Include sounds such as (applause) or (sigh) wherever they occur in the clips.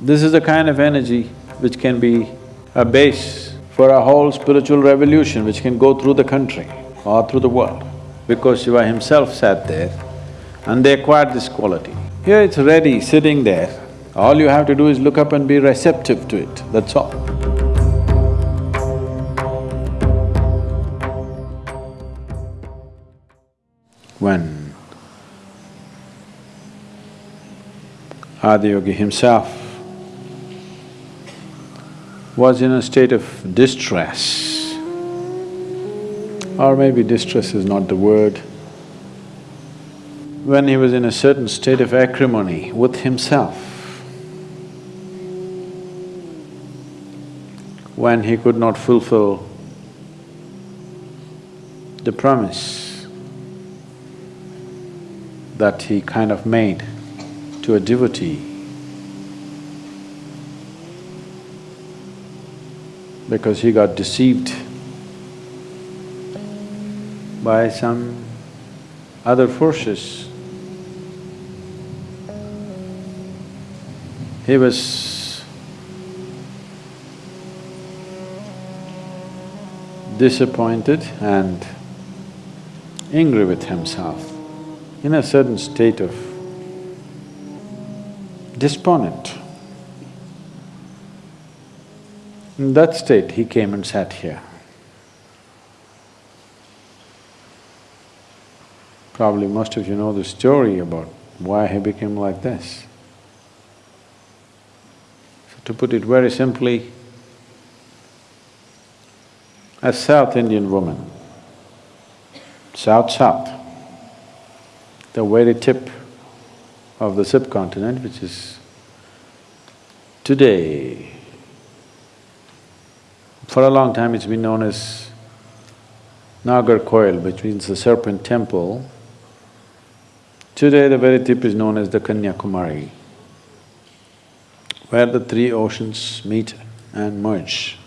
This is the kind of energy which can be a base for a whole spiritual revolution which can go through the country or through the world. Because Shiva himself sat there and they acquired this quality. Here it's ready, sitting there. All you have to do is look up and be receptive to it, that's all. When Adiyogi himself was in a state of distress, or maybe distress is not the word, when he was in a certain state of acrimony with himself, when he could not fulfill the promise that he kind of made to a devotee, because he got deceived by some other forces. He was disappointed and angry with himself, in a certain state of despondent. In that state, he came and sat here. Probably most of you know the story about why he became like this. So to put it very simply, a South Indian woman, South-South, the very tip of the subcontinent, which is today for a long time it's been known as Nagercoil, which means the serpent temple. Today the very tip is known as the Kanyakumari, where the three oceans meet and merge.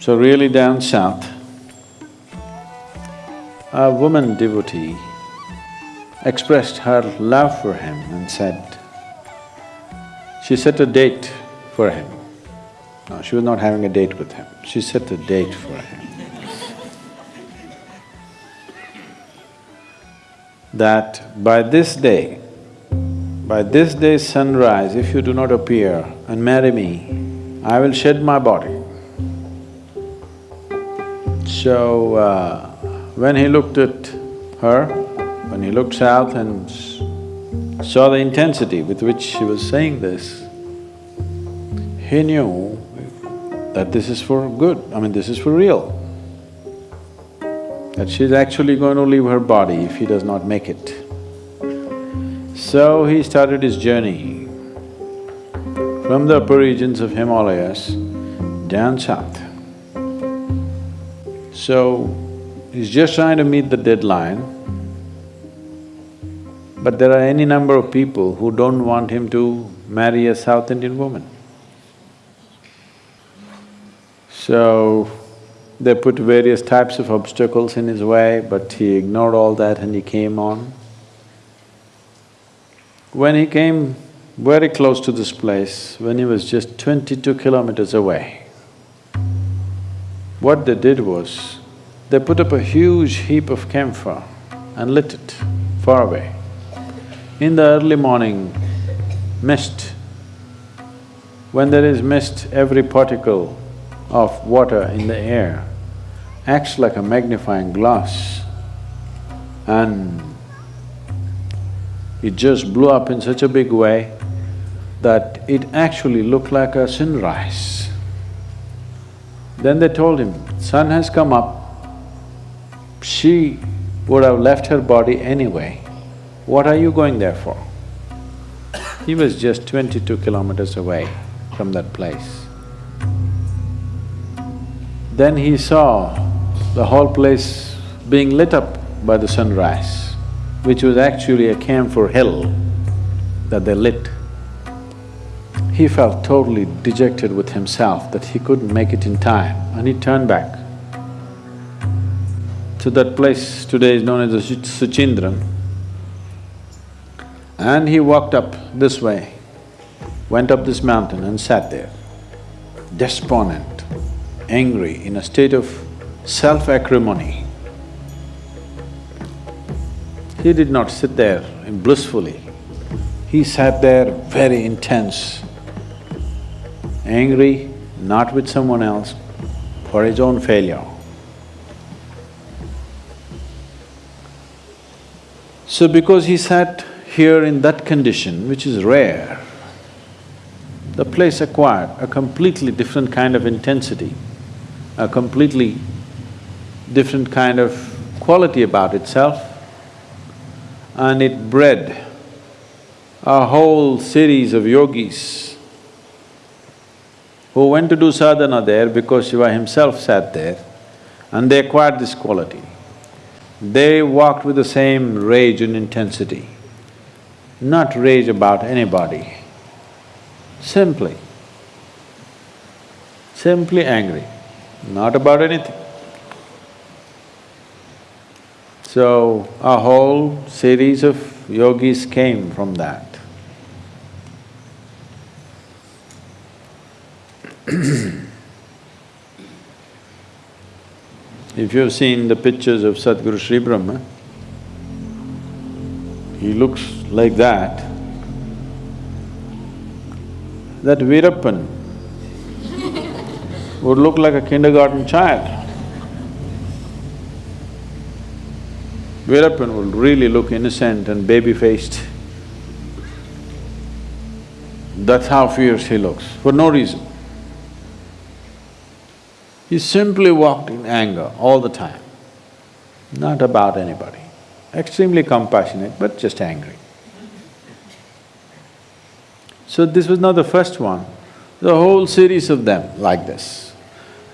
So really down south, a woman devotee expressed her love for him and said, she set a date for him. No, she was not having a date with him, she set a date for him. that by this day, by this day's sunrise, if you do not appear and marry me, I will shed my body. So, uh, when he looked at her, when he looked south and saw the intensity with which she was saying this, he knew that this is for good, I mean this is for real. That she's actually going to leave her body if he does not make it. So he started his journey from the upper regions of Himalayas down south. So, he's just trying to meet the deadline but there are any number of people who don't want him to marry a South Indian woman. So, they put various types of obstacles in his way, but he ignored all that and he came on. When he came very close to this place, when he was just twenty-two kilometers away, what they did was, they put up a huge heap of camphor and lit it far away. In the early morning, mist, when there is mist, every particle of water in the air acts like a magnifying glass and it just blew up in such a big way that it actually looked like a sunrise. Then they told him, sun has come up, she would have left her body anyway. What are you going there for? He was just twenty-two kilometers away from that place. Then he saw the whole place being lit up by the sunrise, which was actually a camphor hill that they lit. He felt totally dejected with himself that he couldn't make it in time and he turned back. So that place today is known as the Suchindram And he walked up this way, went up this mountain and sat there, despondent, angry, in a state of self-acrimony. He did not sit there blissfully. He sat there very intense, angry, not with someone else, for his own failure. So because he sat here in that condition, which is rare, the place acquired a completely different kind of intensity, a completely different kind of quality about itself, and it bred a whole series of yogis who went to do sadhana there because Shiva himself sat there and they acquired this quality. They walked with the same rage and intensity, not rage about anybody, simply, simply angry, not about anything. So, a whole series of yogis came from that. (clears throat) If you've seen the pictures of Sadhguru Sri Brahma, he looks like that. That Veerappan (laughs) would look like a kindergarten child. Veerappan would really look innocent and baby-faced. That's how fierce he looks, for no reason. He simply walked in anger all the time, not about anybody. Extremely compassionate, but just angry. So this was not the first one, the whole series of them like this,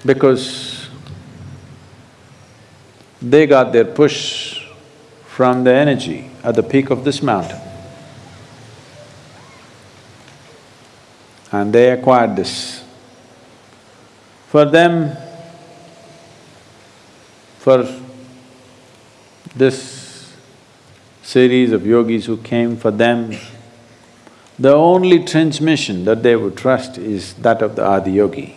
because they got their push from the energy at the peak of this mountain. And they acquired this for them, for this series of yogis who came, for them, the only transmission that they would trust is that of the Adiyogi.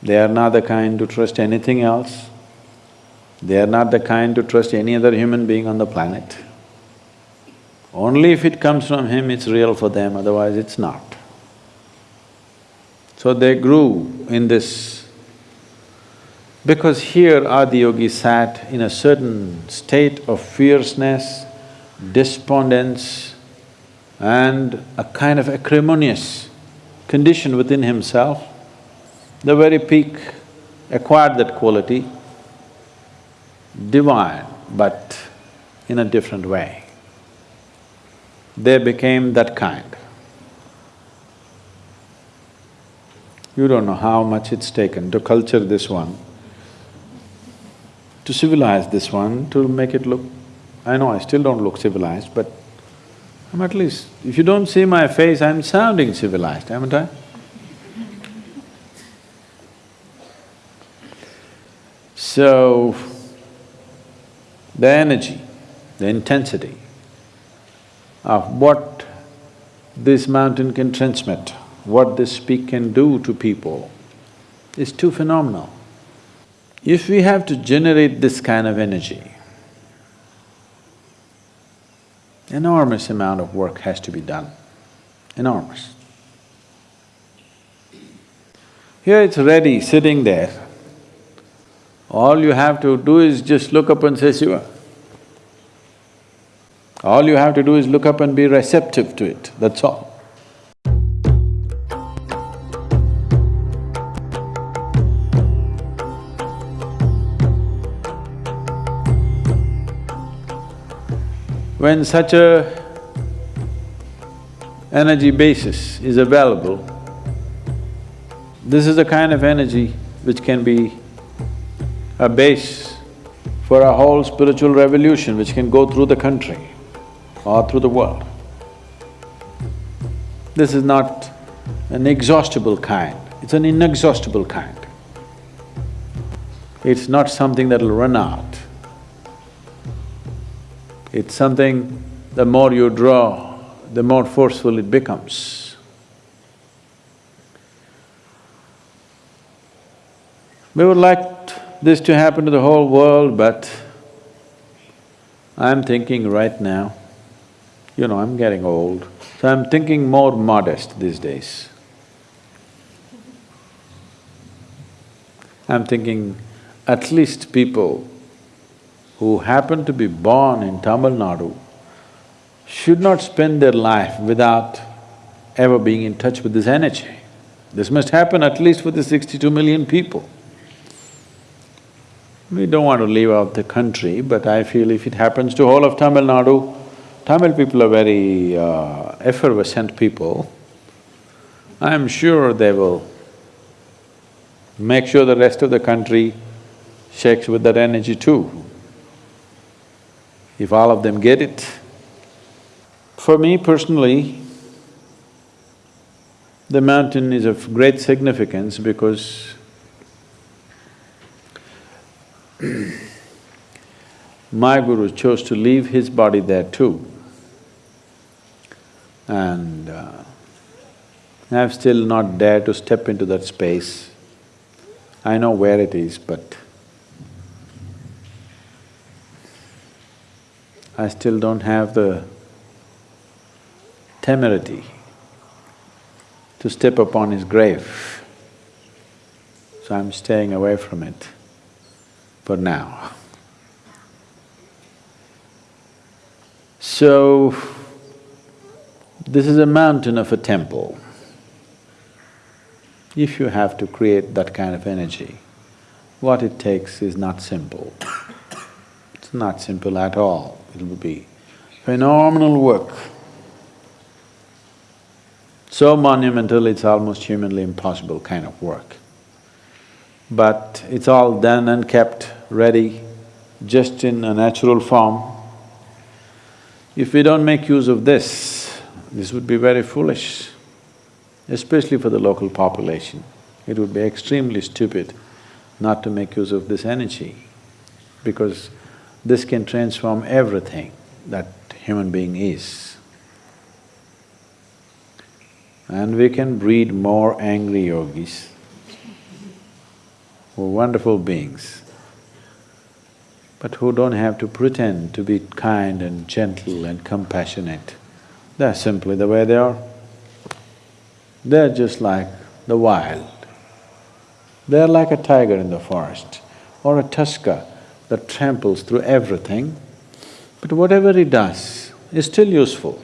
They are not the kind to trust anything else. They are not the kind to trust any other human being on the planet. Only if it comes from him, it's real for them, otherwise it's not. So they grew in this because here Adiyogi sat in a certain state of fierceness, despondence and a kind of acrimonious condition within himself. The very peak acquired that quality, divine but in a different way. They became that kind. You don't know how much it's taken to culture this one, to civilize this one, to make it look… I know I still don't look civilized, but I'm at least… if you don't see my face, I'm sounding civilized, haven't I? So, the energy, the intensity of what this mountain can transmit what this peak can do to people is too phenomenal. If we have to generate this kind of energy, enormous amount of work has to be done, enormous. Here it's ready, sitting there. All you have to do is just look up and say Shiva. All you have to do is look up and be receptive to it, that's all. When such a energy basis is available, this is the kind of energy which can be a base for a whole spiritual revolution which can go through the country or through the world. This is not an exhaustible kind, it's an inexhaustible kind. It's not something that'll run out. It's something the more you draw, the more forceful it becomes. We would like this to happen to the whole world, but I'm thinking right now, you know, I'm getting old, so I'm thinking more modest these days. I'm thinking at least people who happen to be born in Tamil Nadu should not spend their life without ever being in touch with this energy. This must happen at least for the sixty-two million people. We don't want to leave out the country, but I feel if it happens to whole of Tamil Nadu, Tamil people are very uh, effervescent people. I'm sure they will make sure the rest of the country shakes with that energy too. If all of them get it. For me personally, the mountain is of great significance because (clears throat) my guru chose to leave his body there too. And uh, I've still not dared to step into that space. I know where it is, but I still don't have the temerity to step upon his grave. So I'm staying away from it for now. So, this is a mountain of a temple. If you have to create that kind of energy, what it takes is not simple. It's not simple at all. It will be phenomenal work. So monumental, it's almost humanly impossible kind of work. But it's all done and kept ready, just in a natural form. If we don't make use of this, this would be very foolish, especially for the local population. It would be extremely stupid not to make use of this energy, because this can transform everything that human being is. And we can breed more angry yogis who are wonderful beings, but who don't have to pretend to be kind and gentle and compassionate. They're simply the way they are. They're just like the wild. They're like a tiger in the forest or a tusker that tramples through everything, but whatever he does is still useful.